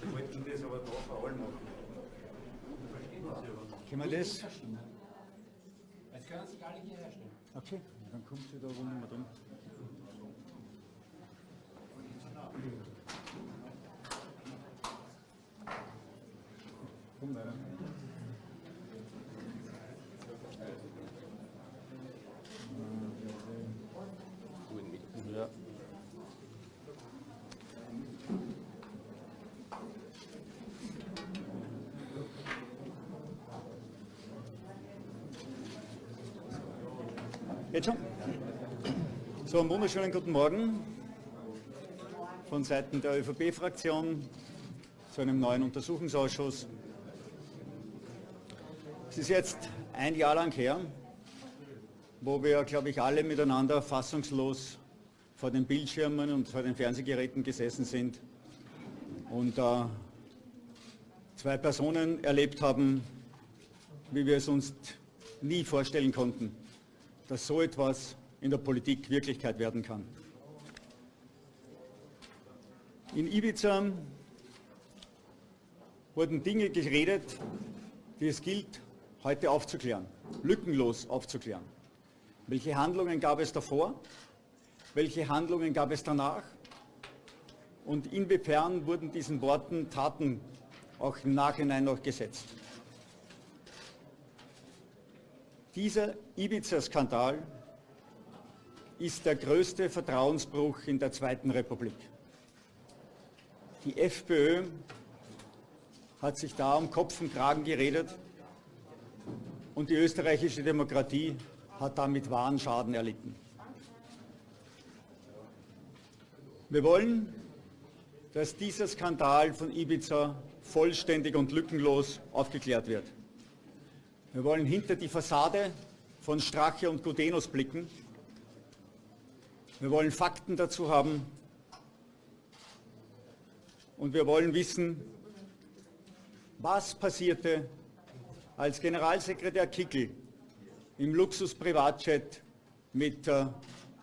Wir wollten das aber da vor allem machen. Können wir das? Jetzt können sich alle hierher stellen. Okay, dann kommt sie da rum mal drin. Komm weiter. Jetzt schon? So, einen wunderschönen guten Morgen von Seiten der ÖVP-Fraktion zu einem neuen Untersuchungsausschuss. Es ist jetzt ein Jahr lang her, wo wir, glaube ich, alle miteinander fassungslos vor den Bildschirmen und vor den Fernsehgeräten gesessen sind und äh, zwei Personen erlebt haben, wie wir es uns nie vorstellen konnten, dass so etwas in der Politik Wirklichkeit werden kann. In Ibiza wurden Dinge geredet, die es gilt, heute aufzuklären, lückenlos aufzuklären. Welche Handlungen gab es davor? Welche Handlungen gab es danach? Und inwiefern wurden diesen Worten Taten auch im Nachhinein noch gesetzt? Dieser Ibiza-Skandal ist der größte Vertrauensbruch in der Zweiten Republik. Die FPÖ hat sich da um Kopf und Kragen geredet und die österreichische Demokratie hat damit wahren Schaden erlitten. Wir wollen, dass dieser Skandal von Ibiza vollständig und lückenlos aufgeklärt wird. Wir wollen hinter die Fassade von Strache und Gudenus blicken. Wir wollen Fakten dazu haben. Und wir wollen wissen, was passierte, als Generalsekretär Kickel im Luxus-Privatjet mit äh,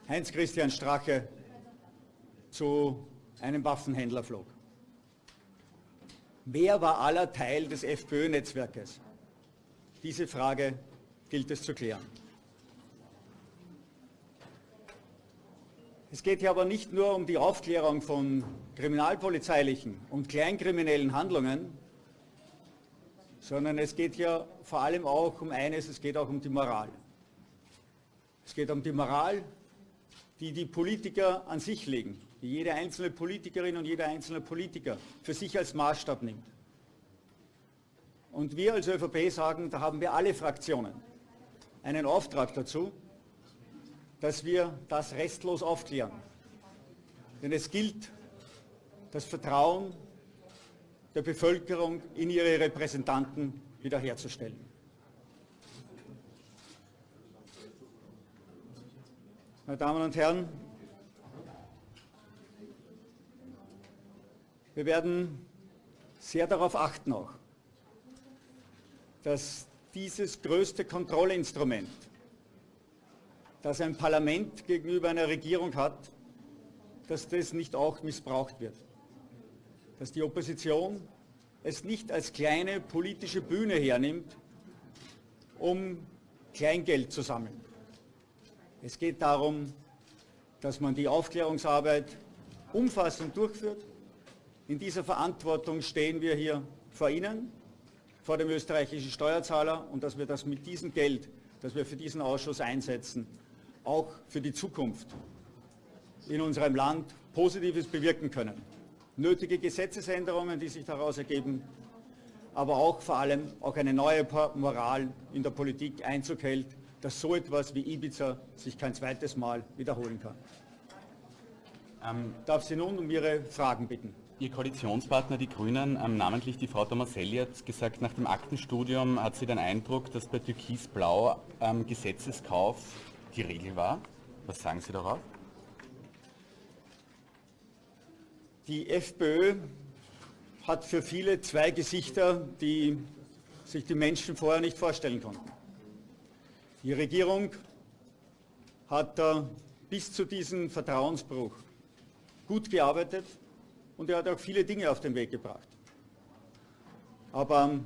Heinz-Christian Strache zu einem Waffenhändler flog. Wer war aller Teil des FPÖ-Netzwerkes? Diese Frage gilt es zu klären. Es geht hier aber nicht nur um die Aufklärung von kriminalpolizeilichen und kleinkriminellen Handlungen, sondern es geht hier vor allem auch um eines, es geht auch um die Moral. Es geht um die Moral, die die Politiker an sich legen, die jede einzelne Politikerin und jeder einzelne Politiker für sich als Maßstab nimmt. Und wir als ÖVP sagen, da haben wir alle Fraktionen einen Auftrag dazu, dass wir das restlos aufklären. Denn es gilt, das Vertrauen der Bevölkerung in ihre Repräsentanten wiederherzustellen. Meine Damen und Herren, wir werden sehr darauf achten auch, dass dieses größte Kontrollinstrument, das ein Parlament gegenüber einer Regierung hat, dass das nicht auch missbraucht wird. Dass die Opposition es nicht als kleine politische Bühne hernimmt, um Kleingeld zu sammeln. Es geht darum, dass man die Aufklärungsarbeit umfassend durchführt. In dieser Verantwortung stehen wir hier vor Ihnen vor dem österreichischen Steuerzahler und dass wir das mit diesem Geld, das wir für diesen Ausschuss einsetzen, auch für die Zukunft in unserem Land Positives bewirken können. Nötige Gesetzesänderungen, die sich daraus ergeben, aber auch vor allem auch eine neue Moral in der Politik Einzug hält, dass so etwas wie Ibiza sich kein zweites Mal wiederholen kann. Ähm, Darf Sie nun um Ihre Fragen bitten. Ihr Koalitionspartner, die Grünen, ähm, namentlich die Frau Tomaselli, hat gesagt, nach dem Aktenstudium hat sie den Eindruck, dass bei Türkis-Blau ähm, Gesetzeskauf die Regel war. Was sagen Sie darauf? Die FPÖ hat für viele zwei Gesichter, die sich die Menschen vorher nicht vorstellen konnten. Die Regierung hat äh, bis zu diesem Vertrauensbruch gut gearbeitet und er hat auch viele Dinge auf den Weg gebracht. Aber ähm,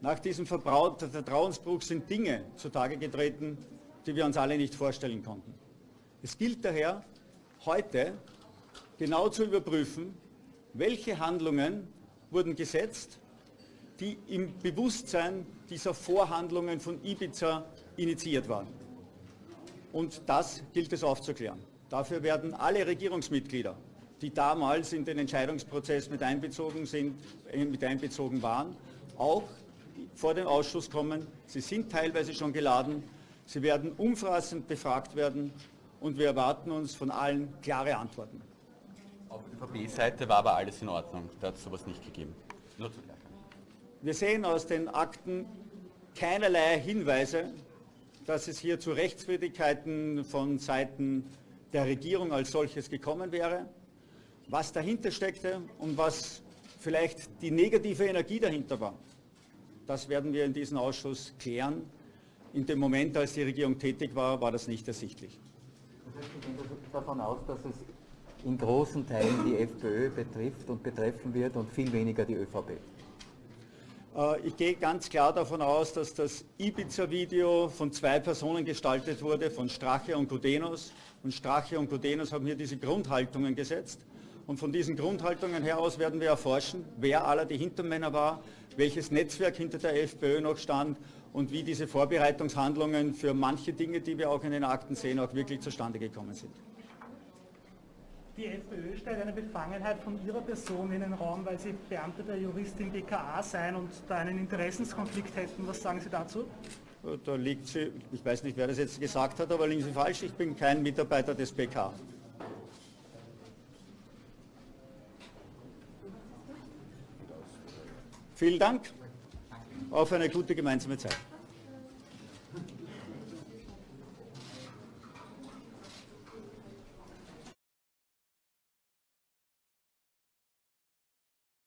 nach diesem Vertrauensbruch sind Dinge zutage getreten, die wir uns alle nicht vorstellen konnten. Es gilt daher, heute genau zu überprüfen, welche Handlungen wurden gesetzt, die im Bewusstsein dieser Vorhandlungen von Ibiza initiiert waren. Und das gilt es aufzuklären. Dafür werden alle Regierungsmitglieder, die damals in den Entscheidungsprozess mit einbezogen, sind, äh, mit einbezogen waren, auch vor den Ausschuss kommen. Sie sind teilweise schon geladen. Sie werden umfassend befragt werden und wir erwarten uns von allen klare Antworten. Auf ÖVP-Seite war aber alles in Ordnung. Da hat es sowas nicht gegeben. Nur zu. Wir sehen aus den Akten keinerlei Hinweise, dass es hier zu Rechtswidrigkeiten von Seiten der Regierung als solches gekommen wäre. Was dahinter steckte und was vielleicht die negative Energie dahinter war, das werden wir in diesem Ausschuss klären. In dem Moment, als die Regierung tätig war, war das nicht ersichtlich. Gehen davon aus, dass es in großen Teilen die FPÖ betrifft und betreffen wird und viel weniger die ÖVP. Äh, ich gehe ganz klar davon aus, dass das Ibiza-Video von zwei Personen gestaltet wurde, von Strache und Gudenus. Und Strache und Gudenus haben hier diese Grundhaltungen gesetzt. Und von diesen Grundhaltungen heraus werden wir erforschen, wer aller die Hintermänner war, welches Netzwerk hinter der FPÖ noch stand und wie diese Vorbereitungshandlungen für manche Dinge, die wir auch in den Akten sehen, auch wirklich zustande gekommen sind. Die FPÖ stellt eine Befangenheit von ihrer Person in den Raum, weil sie Beamte der Juristin BKA seien und da einen Interessenskonflikt hätten. Was sagen Sie dazu? Da liegt sie, ich weiß nicht, wer das jetzt gesagt hat, aber liegen Sie falsch, ich bin kein Mitarbeiter des BK. Vielen Dank. Auf eine gute gemeinsame Zeit.